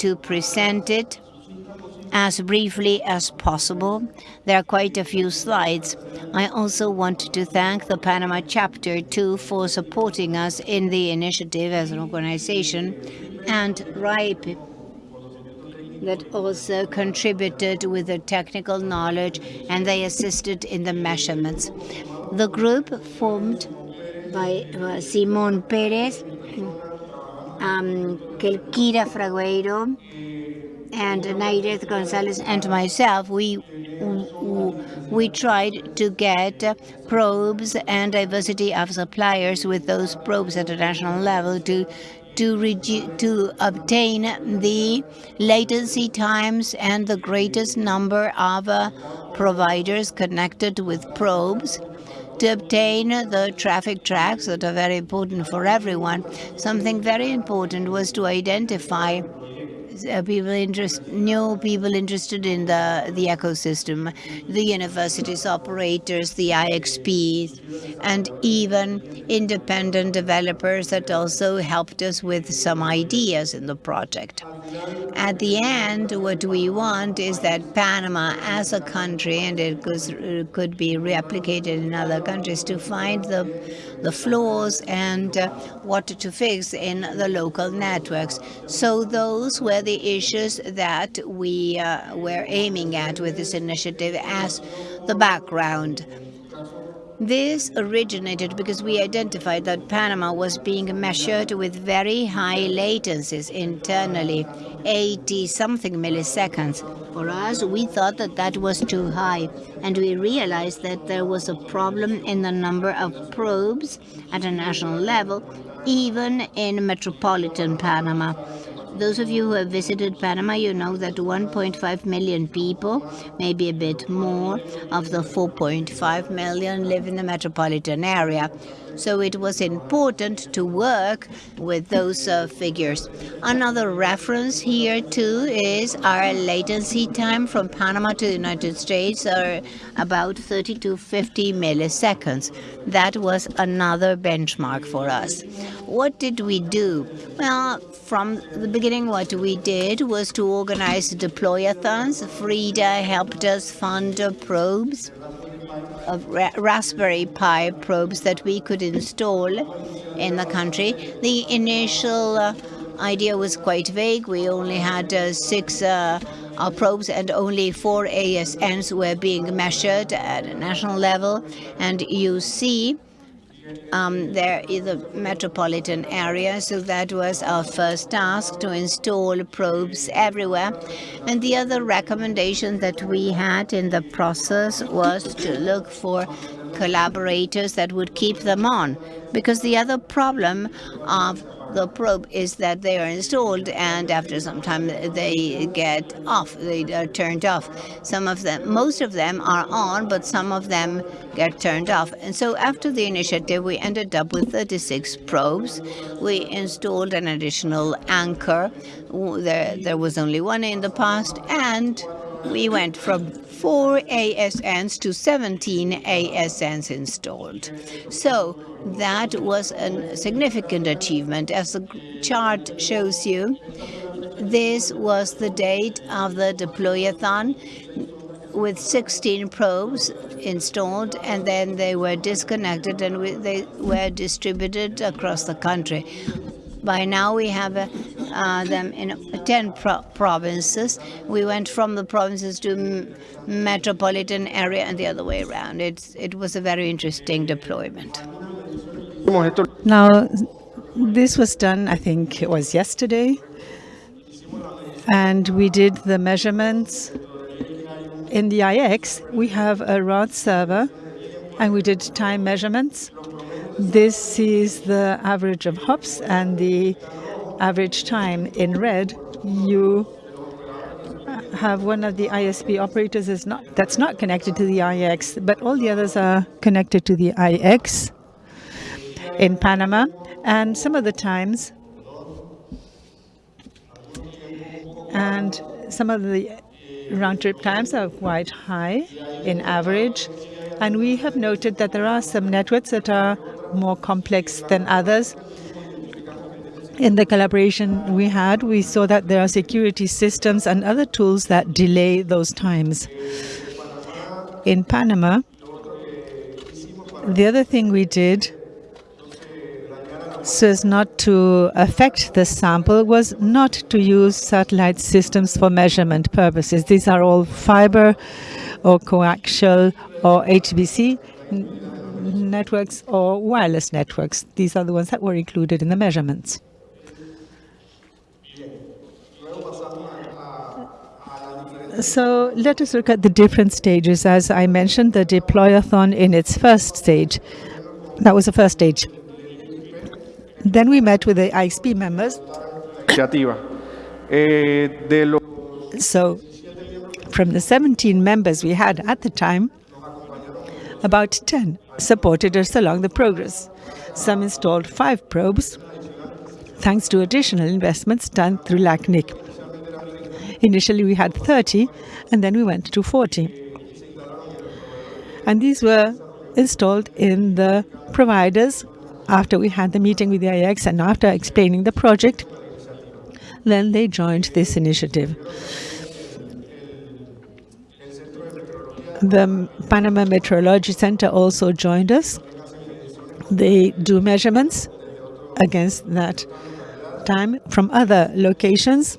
to present it as briefly as possible. There are quite a few slides. I also want to thank the Panama chapter too for supporting us in the initiative as an organization, and RIPE that also contributed with the technical knowledge, and they assisted in the measurements. The group formed by uh, Simon Perez, um, Kelkira Fragueiro, and Naireth Gonzalez and myself, we we tried to get probes and diversity of suppliers with those probes at a national level to to, to obtain the latency times and the greatest number of uh, providers connected with probes to obtain the traffic tracks that are very important for everyone. Something very important was to identify uh, people interest, new people interested in the, the ecosystem, the universities operators, the IXPs, and even independent developers that also helped us with some ideas in the project. At the end, what we want is that Panama as a country, and it could be replicated in other countries, to find the the flaws and uh, what to fix in the local networks. So those were the issues that we uh, were aiming at with this initiative as the background. This originated because we identified that Panama was being measured with very high latencies internally, 80-something milliseconds. For us, we thought that that was too high, and we realized that there was a problem in the number of probes at a national level, even in metropolitan Panama. Those of you who have visited Panama, you know that 1.5 million people, maybe a bit more, of the 4.5 million live in the metropolitan area. So it was important to work with those uh, figures. Another reference here too is our latency time from Panama to the United States are about 30 to 50 milliseconds. That was another benchmark for us. What did we do? Well, from the beginning, what we did was to organize deployathons. Frida helped us fund probes of ra Raspberry Pi probes that we could install in the country. The initial uh, idea was quite vague. We only had uh, six uh, probes and only four ASNs were being measured at a national level. And you see um, there is a metropolitan area, so that was our first task to install probes everywhere. And the other recommendation that we had in the process was to look for collaborators that would keep them on, because the other problem of the probe is that they are installed and after some time they get off, they are turned off. Some of them, most of them are on, but some of them get turned off. And so after the initiative, we ended up with 36 probes. We installed an additional anchor. There, there was only one in the past, and we went from 4 ASNs to 17 ASNs installed. So that was a significant achievement. As the chart shows you, this was the date of the deployathon with 16 probes installed and then they were disconnected and we, they were distributed across the country. By now we have uh, them in 10 pro provinces. We went from the provinces to metropolitan area and the other way around. It's, it was a very interesting deployment. Now, this was done, I think it was yesterday, and we did the measurements. In the IX, we have a ROD server, and we did time measurements. This is the average of hops and the average time in red. You have one of the ISP operators is not that's not connected to the IX, but all the others are connected to the IX in Panama. And some of the times, and some of the round trip times are quite high in average. And we have noted that there are some networks that are more complex than others. In the collaboration we had, we saw that there are security systems and other tools that delay those times. In Panama, the other thing we did so as not to affect the sample was not to use satellite systems for measurement purposes. These are all fiber or coaxial or HFC networks or wireless networks. These are the ones that were included in the measurements. So let us look at the different stages. As I mentioned, the deployathon in its first stage. That was the first stage. Then we met with the ISP members. So from the 17 members we had at the time, about 10 supported us along the progress. Some installed five probes, thanks to additional investments done through LACNIC. Initially, we had 30, and then we went to 40. And these were installed in the providers after we had the meeting with the IX and after explaining the project, then they joined this initiative. The Panama Meteorology Center also joined us. They do measurements against that time from other locations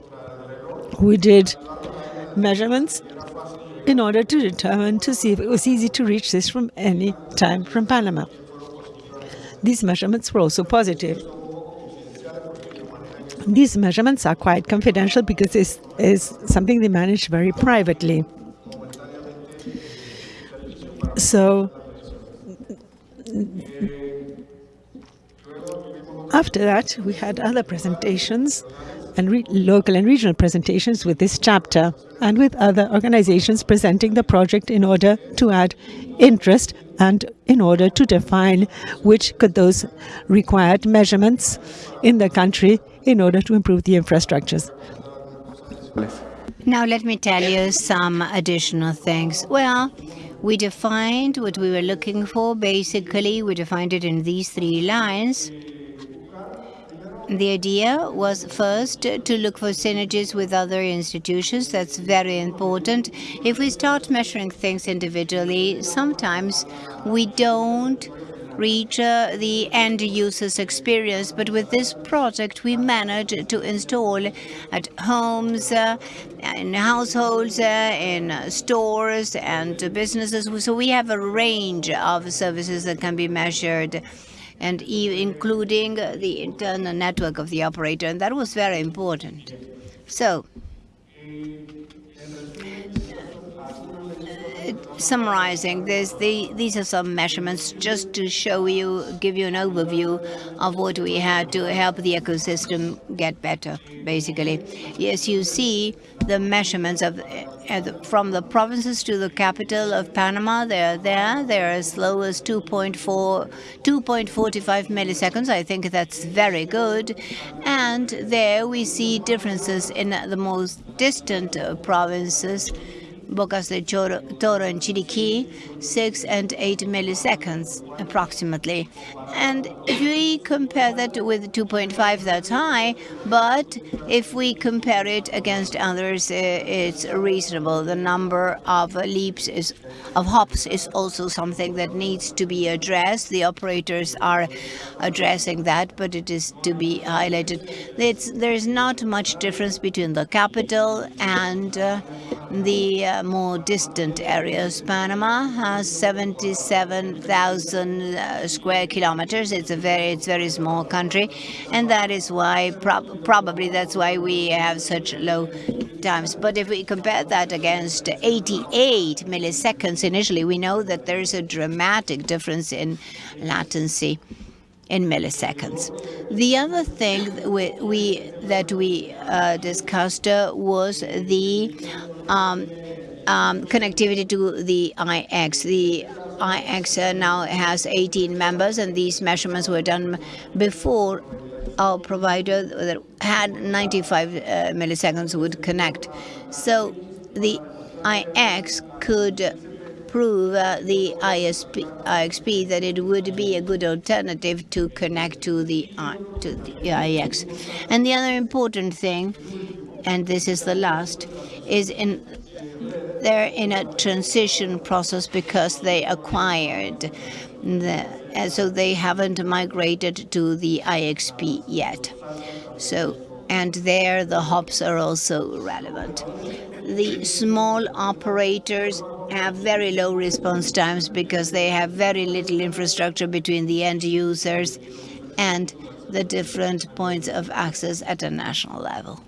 we did measurements in order to determine to see if it was easy to reach this from any time from Panama. These measurements were also positive. These measurements are quite confidential because this is something they manage very privately. So after that, we had other presentations and local and regional presentations with this chapter and with other organizations presenting the project in order to add interest and in order to define which could those required measurements in the country in order to improve the infrastructures. Now let me tell you some additional things. Well, we defined what we were looking for. Basically, we defined it in these three lines. The idea was first to look for synergies with other institutions. That's very important. If we start measuring things individually, sometimes we don't reach uh, the end user's experience. But with this project, we managed to install at homes, uh, in households, uh, in stores and businesses. So we have a range of services that can be measured and including the internal network of the operator, and that was very important. So, summarizing this, the, these are some measurements just to show you, give you an overview of what we had to help the ecosystem get better, basically. Yes, you see the measurements of uh, from the provinces to the capital of Panama. They're there. They're as low as 2.4, 2.45 milliseconds. I think that's very good. And there we see differences in the most distant uh, provinces Bocas del Toro and Chiriquí, 6 and 8 milliseconds approximately. And if we compare that with 2.5, that's high, but if we compare it against others, it's reasonable. The number of leaps is of hops is also something that needs to be addressed. The operators are addressing that, but it is to be highlighted. It's, there's not much difference between the capital and uh, the uh, more distant areas. Panama has 77,000 uh, square kilometers. It's a very, it's very small country, and that is why prob probably that's why we have such low times. But if we compare that against 88 milliseconds initially, we know that there's a dramatic difference in latency in milliseconds. The other thing we, we that we uh, discussed uh, was the um, um, connectivity to the IX. The IX uh, now has 18 members, and these measurements were done before our provider that had 95 uh, milliseconds would connect. So the IX could prove uh, the ISP, IXP that it would be a good alternative to connect to the uh, to the IX. And the other important thing, and this is the last, is in they're in a transition process because they acquired the, so they haven't migrated to the IXP yet. So and there the hops are also relevant. The small operators have very low response times because they have very little infrastructure between the end users and the different points of access at a national level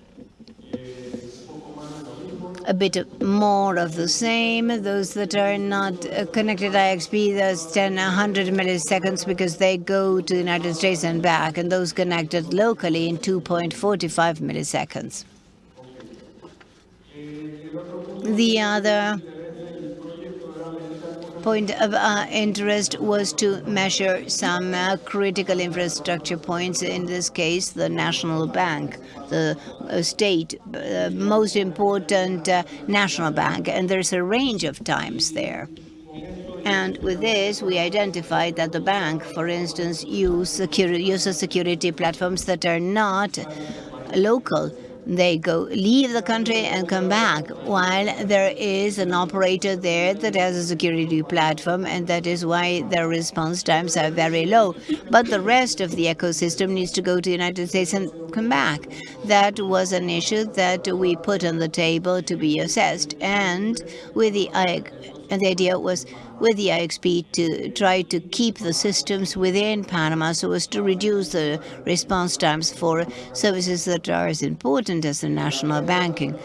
a bit more of the same. Those that are not connected IXP, those 10, 100 milliseconds because they go to the United States and back, and those connected locally in 2.45 milliseconds. The other point of uh, interest was to measure some uh, critical infrastructure points, in this case the National Bank, the uh, state, uh, most important uh, national bank, and there's a range of times there. And with this, we identified that the bank, for instance, use security, uses security platforms that are not local they go leave the country and come back. While there is an operator there that has a security platform and that is why their response times are very low. But the rest of the ecosystem needs to go to the United States and come back. That was an issue that we put on the table to be assessed. And with the and the idea was with the IXP to try to keep the systems within Panama so as to reduce the response times for services that are as important as the national banking.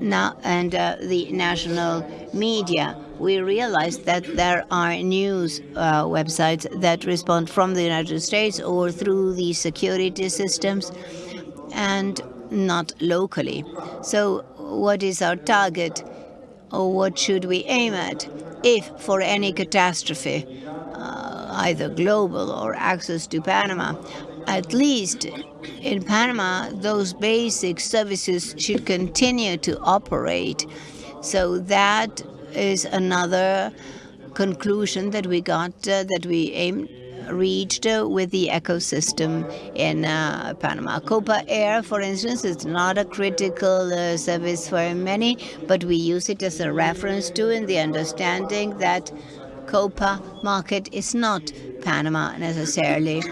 Now, and uh, the national media, we realized that there are news uh, websites that respond from the United States or through the security systems and not locally. So what is our target? Or what should we aim at? if for any catastrophe, uh, either global or access to Panama, at least in Panama, those basic services should continue to operate. So that is another conclusion that we got, uh, that we aimed reached with the ecosystem in uh, Panama. Copa Air, for instance, is not a critical uh, service for many, but we use it as a reference to in the understanding that Copa market is not Panama necessarily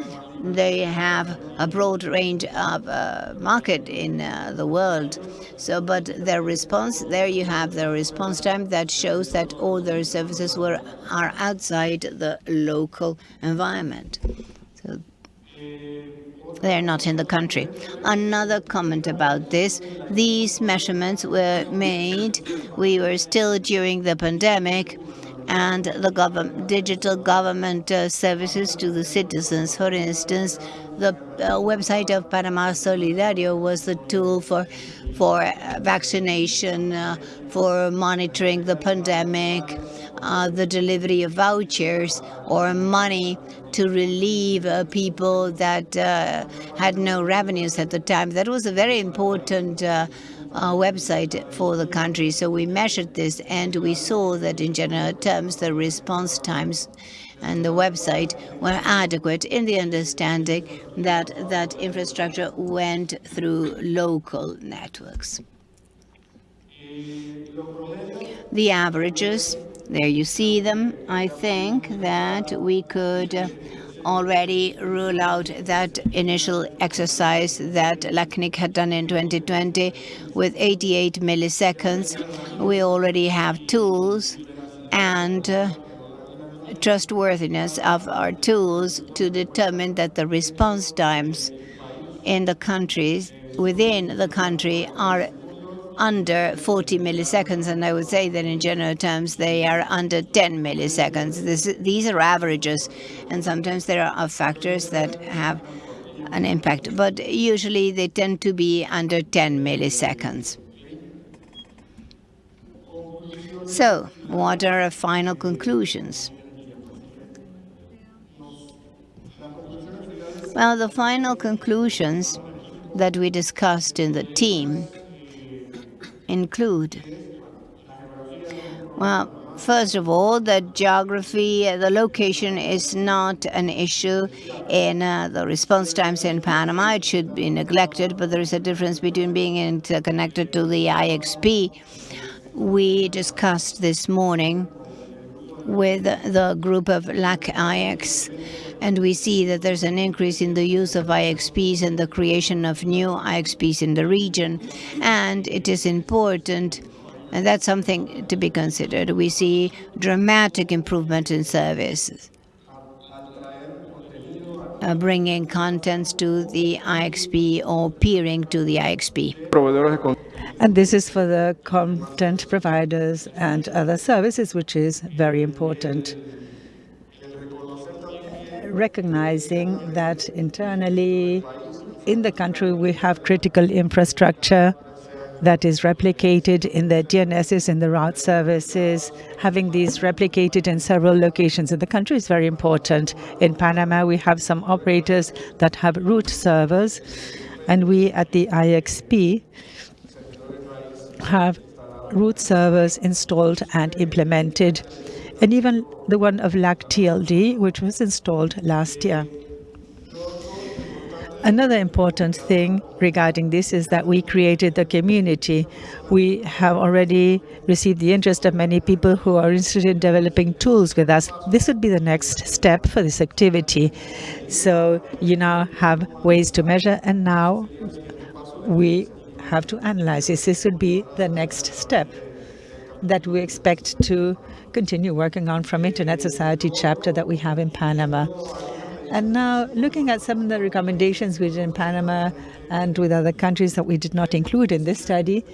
they have a broad range of uh, market in uh, the world. So, but their response, there you have the response time that shows that all their services were are outside the local environment. So they're not in the country. Another comment about this, these measurements were made, we were still during the pandemic, and the digital government uh, services to the citizens. For instance, the uh, website of Panama Solidario was the tool for for uh, vaccination, uh, for monitoring the pandemic, uh, the delivery of vouchers or money to relieve uh, people that had no revenues at the time. That was a very important uh, website for the country. So we measured this and we saw that in general terms the response times and the website were adequate in the understanding that that infrastructure went through local networks. The averages, there you see them. I think that we could already rule out that initial exercise that LACNIC had done in 2020 with 88 milliseconds. We already have tools and uh, trustworthiness of our tools to determine that the response times in the countries within the country are under 40 milliseconds, and I would say that in general terms they are under 10 milliseconds. This, these are averages, and sometimes there are factors that have an impact, but usually they tend to be under 10 milliseconds. So, what are our final conclusions? Well, the final conclusions that we discussed in the team include? Well, First of all, the geography, the location is not an issue in uh, the response times in Panama. It should be neglected, but there is a difference between being interconnected to the IXP. We discussed this morning with the group of LAC-IX, and we see that there's an increase in the use of IXPs and the creation of new IXPs in the region. And it is important and that's something to be considered. We see dramatic improvement in services, uh, bringing contents to the IXP or peering to the IXP. And this is for the content providers and other services, which is very important. Recognizing that internally in the country we have critical infrastructure that is replicated in the DNSs in the route services. Having these replicated in several locations in the country is very important. In Panama, we have some operators that have route servers, and we at the IXP have route servers installed and implemented, and even the one of LAC-TLD, which was installed last year. Another important thing regarding this is that we created the community. We have already received the interest of many people who are interested in developing tools with us. This would be the next step for this activity. So you now have ways to measure, and now we have to analyze this. This would be the next step that we expect to continue working on from Internet Society chapter that we have in Panama. And now looking at some of the recommendations we did in Panama and with other countries that we did not include in this study,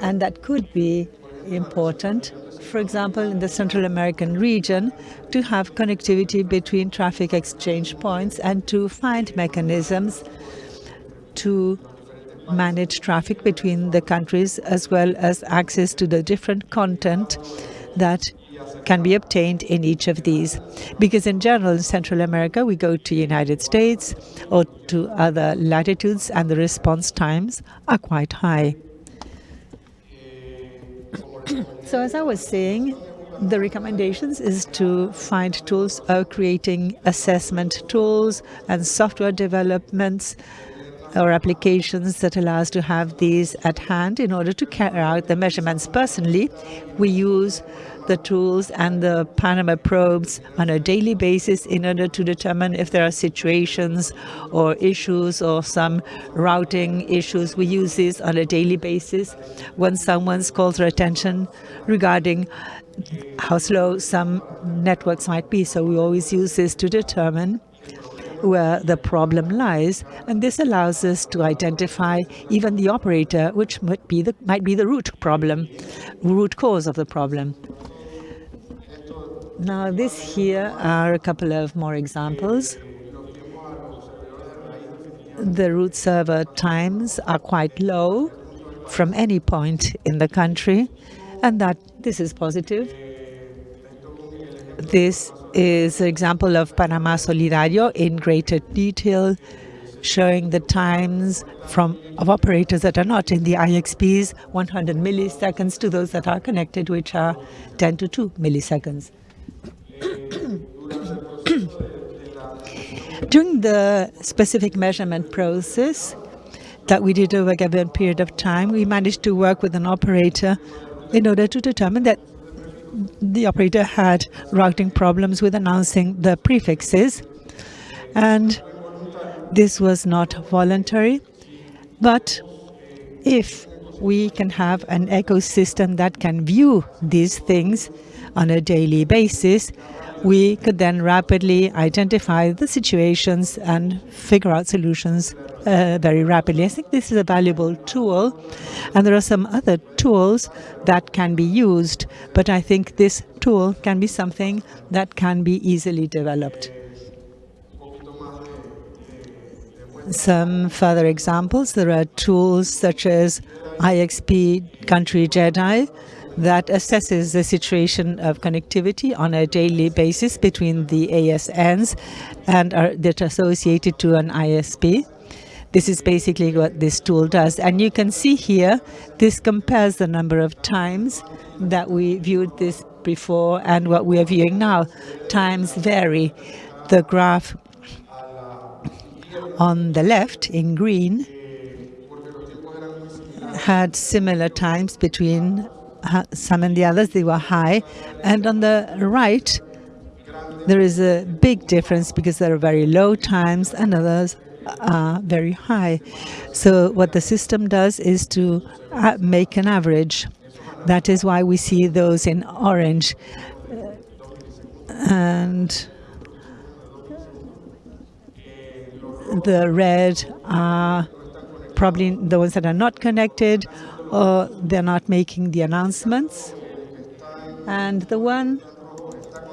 and that could be important, for example, in the Central American region, to have connectivity between traffic exchange points and to find mechanisms to manage traffic between the countries as well as access to the different content that can be obtained in each of these. Because in general, in Central America, we go to United States or to other latitudes and the response times are quite high. so as I was saying, the recommendations is to find tools of creating assessment tools and software developments or applications that allow us to have these at hand in order to carry out the measurements. Personally, we use the tools and the Panama probes on a daily basis in order to determine if there are situations or issues or some routing issues. We use this on a daily basis when someone's calls our attention regarding how slow some networks might be. So we always use this to determine where the problem lies, and this allows us to identify even the operator, which might be the, might be the root problem, root cause of the problem. Now this here are a couple of more examples. The root server times are quite low from any point in the country, and that this is positive. This is an example of Panama Solidario in greater detail, showing the times from of operators that are not in the IXPs, 100 milliseconds, to those that are connected, which are 10 to 2 milliseconds. During the specific measurement process that we did over a given period of time, we managed to work with an operator in order to determine that the operator had routing problems with announcing the prefixes. And this was not voluntary. But if we can have an ecosystem that can view these things on a daily basis, we could then rapidly identify the situations and figure out solutions uh, very rapidly. I think this is a valuable tool, and there are some other tools that can be used, but I think this tool can be something that can be easily developed. Some further examples, there are tools such as IXP Country JEDI, that assesses the situation of connectivity on a daily basis between the ASNs and are that associated to an ISP. This is basically what this tool does. And you can see here, this compares the number of times that we viewed this before and what we are viewing now. Times vary. The graph on the left in green had similar times between some and the others. They were high. And on the right, there is a big difference because there are very low times and others are very high. So what the system does is to uh, make an average. That is why we see those in orange. And the red are probably the ones that are not connected or they're not making the announcements. And the one,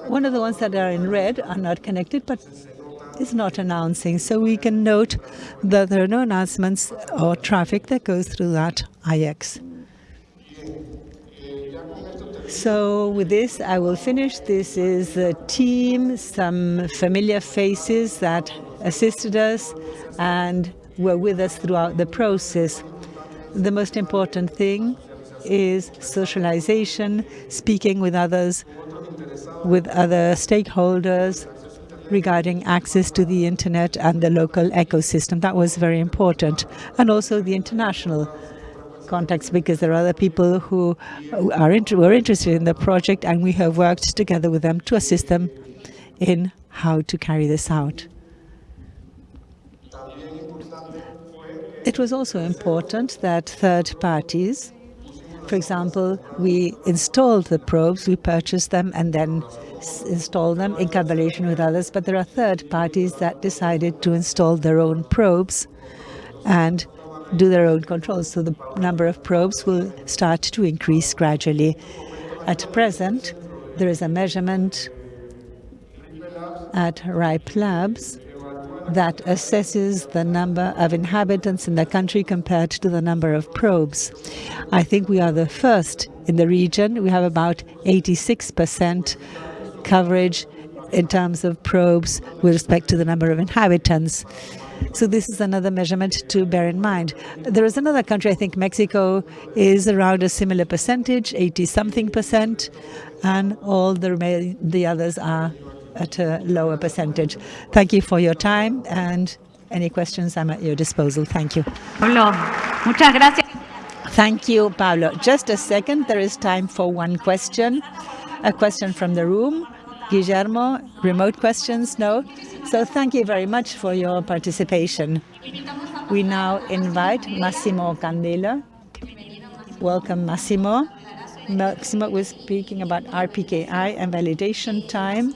one of the ones that are in red are not connected, but is not announcing. So we can note that there are no announcements or traffic that goes through that IX. So with this, I will finish. This is the team, some familiar faces that assisted us and were with us throughout the process. The most important thing is socialization, speaking with others, with other stakeholders regarding access to the internet and the local ecosystem. That was very important. And also the international context, because there are other people who are inter were interested in the project and we have worked together with them to assist them in how to carry this out. It was also important that third parties, for example, we installed the probes, we purchased them and then installed them in collaboration with others, but there are third parties that decided to install their own probes and do their own controls. So the number of probes will start to increase gradually. At present, there is a measurement at RIPE Labs that assesses the number of inhabitants in the country compared to the number of probes. I think we are the first in the region. We have about 86% coverage in terms of probes with respect to the number of inhabitants. So this is another measurement to bear in mind. There is another country, I think Mexico is around a similar percentage, 80-something percent, and all the, the others are at a lower percentage. Thank you for your time and any questions, I'm at your disposal. Thank you. Pablo, muchas gracias. Thank you, Pablo. Just a second, there is time for one question. A question from the room. Guillermo, remote questions? No? So thank you very much for your participation. We now invite Massimo Candela. Welcome, Massimo. Massimo was speaking about RPKI and validation time.